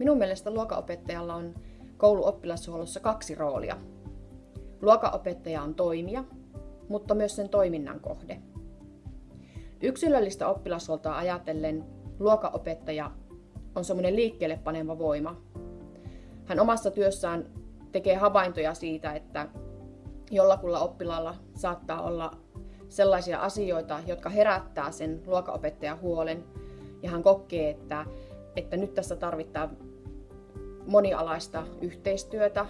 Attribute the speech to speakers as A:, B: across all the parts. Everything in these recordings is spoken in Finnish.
A: Minun mielestä luokanopettajalla on kouluoppilashuollossa kaksi roolia. Luokanopettaja on toimija, mutta myös sen toiminnan kohde. Yksilöllistä oppilashuoltoa ajatellen luokanopettaja on semmoinen liikkeelle paneva voima. Hän omassa työssään tekee havaintoja siitä, että jollakulla oppilaalla saattaa olla sellaisia asioita, jotka herättää sen luokanopettajan huolen, ja hän kokee, että, että nyt tässä tarvitaan monialaista yhteistyötä,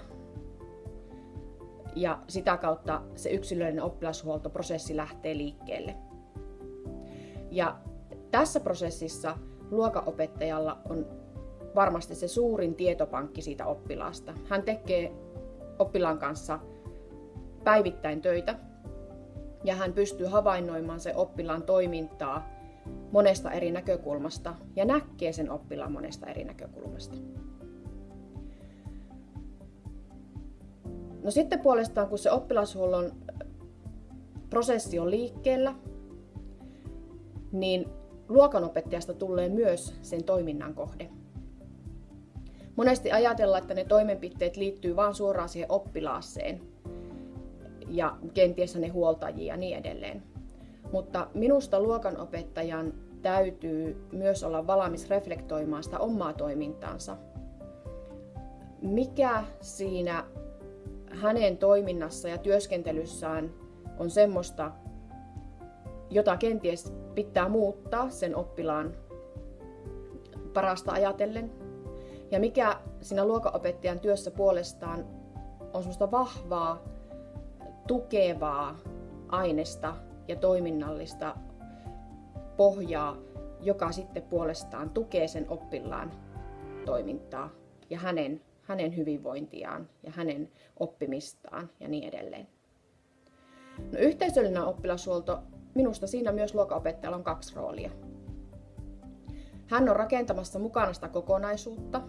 A: ja sitä kautta se yksilöllinen oppilashuoltoprosessi lähtee liikkeelle. Ja tässä prosessissa luokanopettajalla on varmasti se suurin tietopankki siitä oppilaasta. Hän tekee oppilaan kanssa päivittäin töitä ja hän pystyy havainnoimaan se oppilaan toimintaa monesta eri näkökulmasta ja näkee sen oppilaan monesta eri näkökulmasta. No sitten puolestaan, kun se oppilashuollon prosessi on liikkeellä, niin luokanopettajasta tulee myös sen toiminnan kohde. Monesti ajatellaan, että ne toimenpiteet liittyy vain suoraan siihen oppilaaseen ja kenties ne huoltajia ja niin edelleen. Mutta minusta luokanopettajan täytyy myös olla valmis reflektoimaan sitä omaa toimintaansa. Mikä siinä hänen toiminnassa ja työskentelyssään on semmoista, jota kenties pitää muuttaa sen oppilaan parasta ajatellen. Ja mikä siinä luokanopettajan työssä puolestaan on semmoista vahvaa, tukevaa aineesta ja toiminnallista pohjaa, joka sitten puolestaan tukee sen oppilaan toimintaa ja hänen, hänen hyvinvointiaan ja hänen oppimistaan ja niin edelleen. No, yhteisöllinen oppilashuolto Minusta siinä myös luokanopettajalla on kaksi roolia. Hän on rakentamassa mukana sitä kokonaisuutta,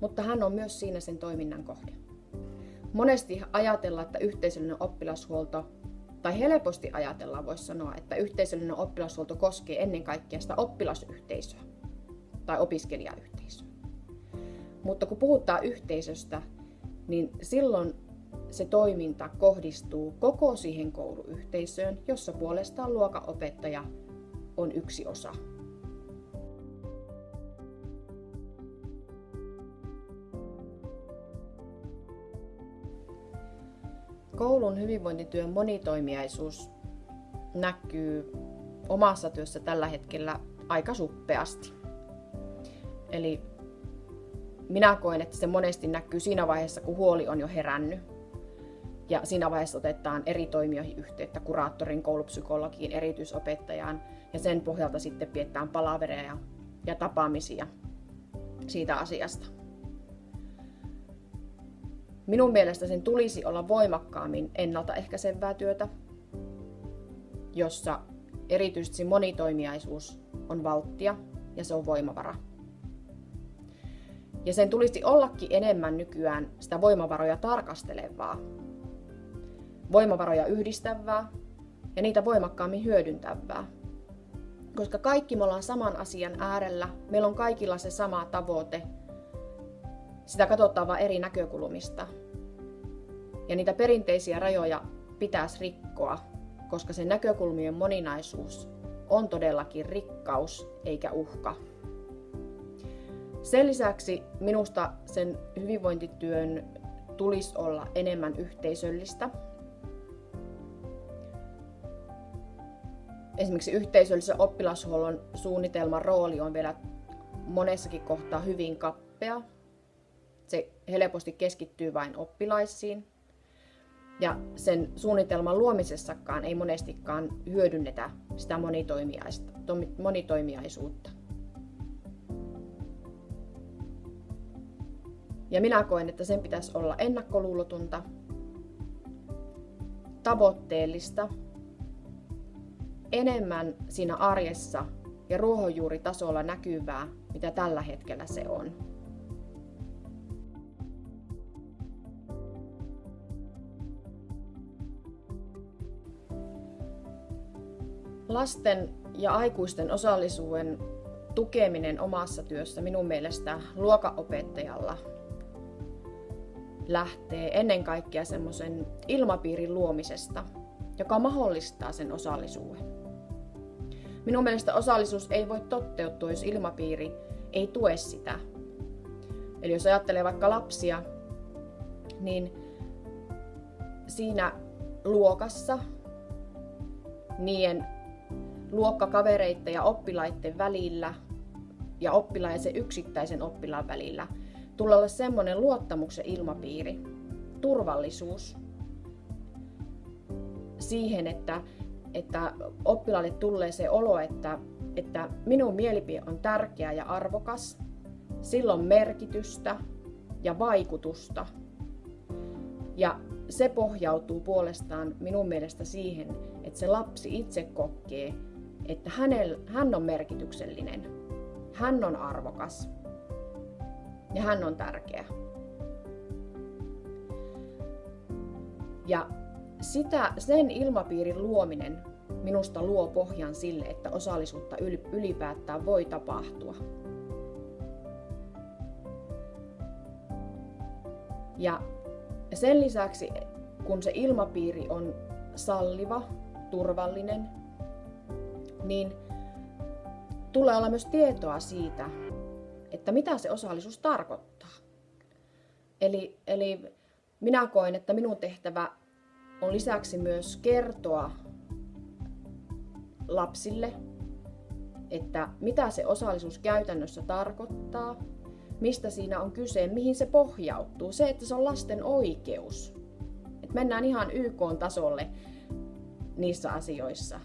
A: mutta hän on myös siinä sen toiminnan kohde. Monesti ajatellaan, että yhteisöllinen oppilashuolto, tai helposti ajatellaan, voisi sanoa, että yhteisöllinen oppilashuolto koskee ennen kaikkea sitä oppilasyhteisöä tai opiskelijayhteisöä. Mutta kun puhutaan yhteisöstä, niin silloin se toiminta kohdistuu koko siihen kouluyhteisöön, jossa puolestaan luokanopettaja on yksi osa. Koulun hyvinvointityön monitoimiaisuus näkyy omassa työssä tällä hetkellä aika suppeasti. Eli minä koen, että se monesti näkyy siinä vaiheessa, kun huoli on jo herännyt ja siinä vaiheessa otetaan eri toimijoihin yhteyttä, kuraattorin, koulupsykologiin, erityisopettajaan ja sen pohjalta sitten pidetään palavereja ja tapaamisia siitä asiasta. Minun mielestä sen tulisi olla voimakkaammin ennaltaehkäisevää työtä, jossa erityisesti monitoimiaisuus on valttia ja se on voimavara. Ja sen tulisi ollakin enemmän nykyään sitä voimavaroja tarkastelevaa, voimavaroja yhdistävää ja niitä voimakkaammin hyödyntävää. Koska kaikki me ollaan saman asian äärellä, meillä on kaikilla se sama tavoite. Sitä katsotaan vain eri näkökulmista. Ja niitä perinteisiä rajoja pitäisi rikkoa, koska se näkökulmien moninaisuus on todellakin rikkaus eikä uhka. Sen lisäksi minusta sen hyvinvointityön tulisi olla enemmän yhteisöllistä esimerkiksi yhteisöllisen oppilashuollon suunnitelman rooli on vielä monessakin kohtaa hyvin kappea. Se helposti keskittyy vain oppilaisiin. Ja sen suunnitelman luomisessakaan ei monestikaan hyödynnetä sitä monitoimiaisuutta. Ja minä koen, että sen pitäisi olla ennakkoluulotunta, tavoitteellista enemmän siinä arjessa ja ruohonjuuritasolla näkyvää, mitä tällä hetkellä se on. Lasten ja aikuisten osallisuuden tukeminen omassa työssä minun mielestä luokaopettajalla lähtee ennen kaikkea semmoisen ilmapiirin luomisesta, joka mahdollistaa sen osallisuuden. Minun mielestä osallisuus ei voi toteutua, jos ilmapiiri ei tue sitä. Eli jos ajattelee vaikka lapsia, niin siinä luokassa niiden luokkakavereiden ja oppilaiden välillä ja oppilaan ja sen yksittäisen oppilaan välillä tulee olla semmoinen luottamuksen ilmapiiri, turvallisuus. Siihen, että, että oppilaalle tulee se olo, että, että minun mielipide on tärkeä ja arvokas, silloin merkitystä ja vaikutusta. Ja se pohjautuu puolestaan minun mielestä siihen, että se lapsi itse kokee, että hänel, hän on merkityksellinen, hän on arvokas ja hän on tärkeä. Ja sitä, sen ilmapiirin luominen minusta luo pohjan sille, että osallisuutta ylipäätään voi tapahtua. Ja sen lisäksi, kun se ilmapiiri on salliva, turvallinen, niin tulee olla myös tietoa siitä, että mitä se osallisuus tarkoittaa. Eli, eli minä koen, että minun tehtävä on lisäksi myös kertoa lapsille, että mitä se osallisuus käytännössä tarkoittaa, mistä siinä on kyse, mihin se pohjautuu. Se, että se on lasten oikeus. Et mennään ihan YK-tasolle niissä asioissa.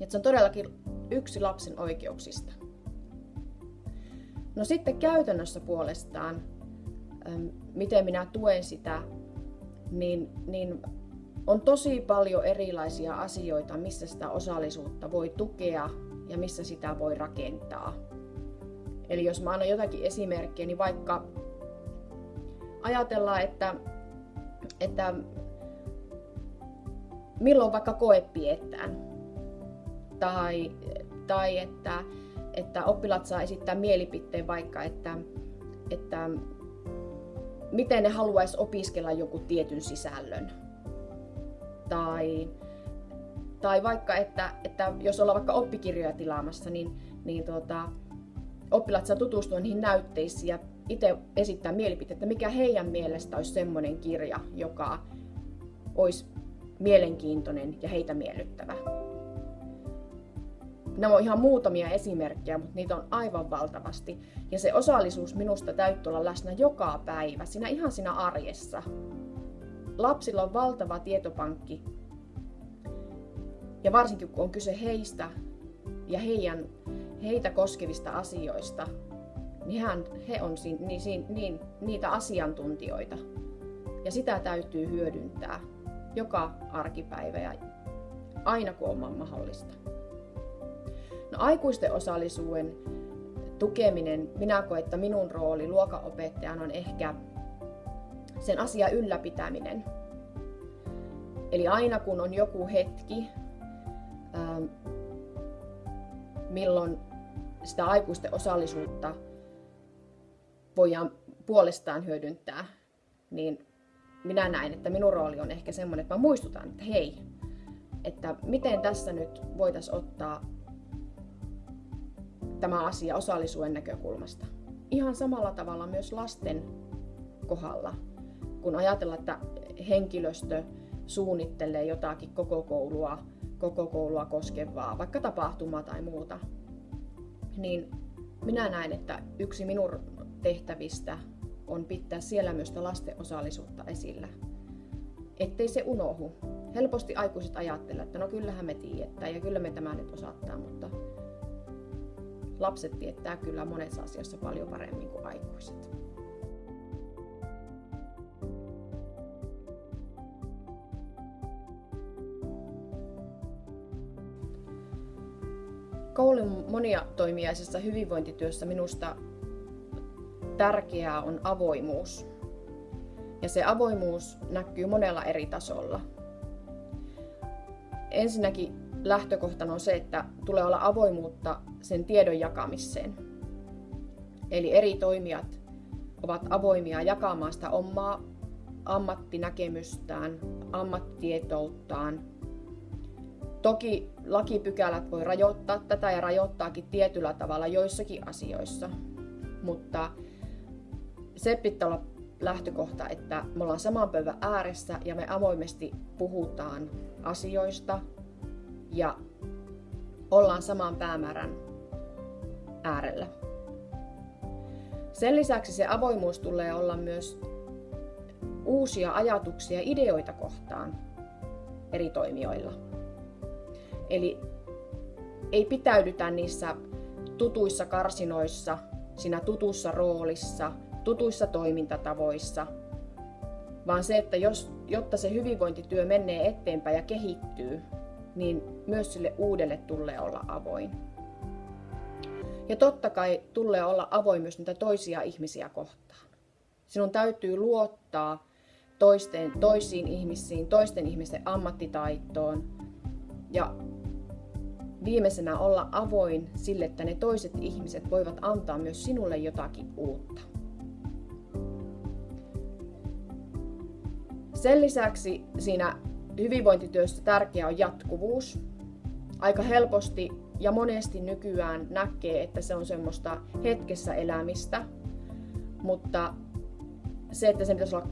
A: Et se on todellakin yksi lapsen oikeuksista. No sitten käytännössä puolestaan, miten minä tuen sitä, niin, niin on tosi paljon erilaisia asioita, missä sitä osallisuutta voi tukea ja missä sitä voi rakentaa. Eli jos mä annan jotakin esimerkkiä, niin vaikka ajatellaan, että, että milloin vaikka koe pidetään, tai, tai että, että oppilaat saa esittää mielipiteen vaikka, että, että miten ne haluaisi opiskella joku tietyn sisällön. Tai, tai vaikka, että, että jos ollaan vaikka oppikirjoja tilaamassa, niin, niin tuota, oppilaat saa tutustua niihin näytteisiin ja itse esittää mielipiteitä, mikä heidän mielestä olisi semmoinen kirja, joka olisi mielenkiintoinen ja heitä miellyttävä. Nämä on ihan muutamia esimerkkejä, mutta niitä on aivan valtavasti. Ja se osallisuus minusta täytyy olla läsnä joka päivä, siinä ihan siinä arjessa. Lapsilla on valtava tietopankki. Ja varsinkin kun on kyse heistä ja heidän, heitä koskevista asioista, niin hän, he on si, niin, niin, niin, niitä asiantuntijoita. Ja sitä täytyy hyödyntää joka arkipäivä ja aina kun on mahdollista. Aikuisten osallisuuden tukeminen, minä koen, että minun rooli luokanopettajan on ehkä sen asian ylläpitäminen. Eli aina kun on joku hetki, ähm, milloin sitä aikuisten osallisuutta voidaan puolestaan hyödyntää, niin minä näen, että minun rooli on ehkä semmoinen, että mä muistutan, että hei, että miten tässä nyt voitaisiin ottaa tämä asia osallisuuden näkökulmasta. Ihan samalla tavalla myös lasten kohdalla, kun ajatellaan, että henkilöstö suunnittelee jotakin koko koulua, koko koulua koskevaa, vaikka tapahtumaa tai muuta, niin minä näen, että yksi minun tehtävistä on pitää siellä myös lasten osallisuutta esillä. Ettei se unohu. Helposti aikuiset ajattelevat, että no kyllähän me tiedetään ja kyllä me tämä nyt osattaa, mutta lapset tietää kyllä monessa asiassa paljon paremmin kuin aikuiset. Koulun monia toimijaisessa hyvinvointityössä minusta tärkeää on avoimuus. Ja se avoimuus näkyy monella eri tasolla. Ensinnäkin lähtökohtana on se, että tulee olla avoimuutta sen tiedon jakamiseen. Eli eri toimijat ovat avoimia jakamaan sitä omaa ammattinäkemystään, ammattitietouttaan. Toki lakipykälät voi rajoittaa tätä ja rajoittaakin tietyllä tavalla joissakin asioissa, mutta se pitää olla lähtökohta, että me ollaan saman pöydän ääressä ja me avoimesti puhutaan asioista ja ollaan saman päämäärän äärellä. Sen lisäksi se avoimuus tulee olla myös uusia ajatuksia ja ideoita kohtaan eri toimijoilla. Eli ei pitäydytä niissä tutuissa karsinoissa, siinä tutussa roolissa, tutuissa toimintatavoissa, vaan se, että jos, jotta se hyvinvointityö menee eteenpäin ja kehittyy, niin myös sille uudelle tulee olla avoin. Ja totta kai tulee olla avoin myös niitä toisia ihmisiä kohtaan. Sinun täytyy luottaa toisten, toisiin ihmisiin, toisten ihmisten ammattitaitoon ja viimeisenä olla avoin sille, että ne toiset ihmiset voivat antaa myös sinulle jotakin uutta. Sen lisäksi siinä hyvinvointityössä tärkeä on jatkuvuus. Aika helposti ja monesti nykyään näkee, että se on semmoista hetkessä elämistä, mutta se, että se pitäisi olla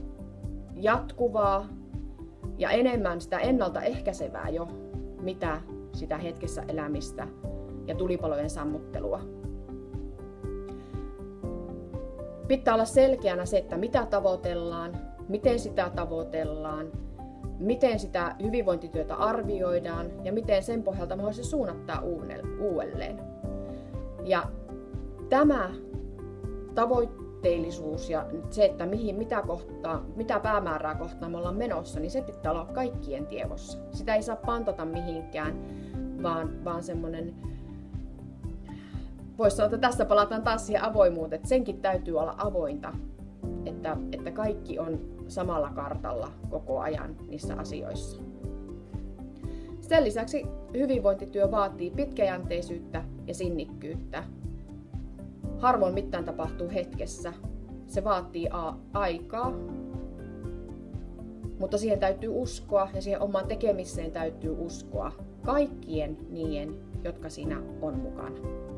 A: jatkuvaa ja enemmän sitä ennaltaehkäisevää jo, mitä sitä hetkessä elämistä ja tulipalojen sammuttelua. Pitää olla selkeänä se, että mitä tavoitellaan, miten sitä tavoitellaan, miten sitä hyvinvointityötä arvioidaan ja miten sen pohjalta se suunnattaa uudelleen. Ja tämä tavoitteellisuus ja se, että mihin, mitä, kohtaa, mitä päämäärää kohtaan me ollaan menossa, niin se pitää olla kaikkien tiedossa. Sitä ei saa pantata mihinkään, vaan, vaan semmoinen voisi sanoa, että tässä palataan taas siihen avoimuuteen, että senkin täytyy olla avointa, että, että kaikki on samalla kartalla koko ajan niissä asioissa. Sen lisäksi hyvinvointityö vaatii pitkäjänteisyyttä ja sinnikkyyttä. Harvoin mitään tapahtuu hetkessä. Se vaatii a- aikaa, mutta siihen täytyy uskoa ja siihen omaan tekemiseen täytyy uskoa kaikkien niiden, jotka siinä on mukana.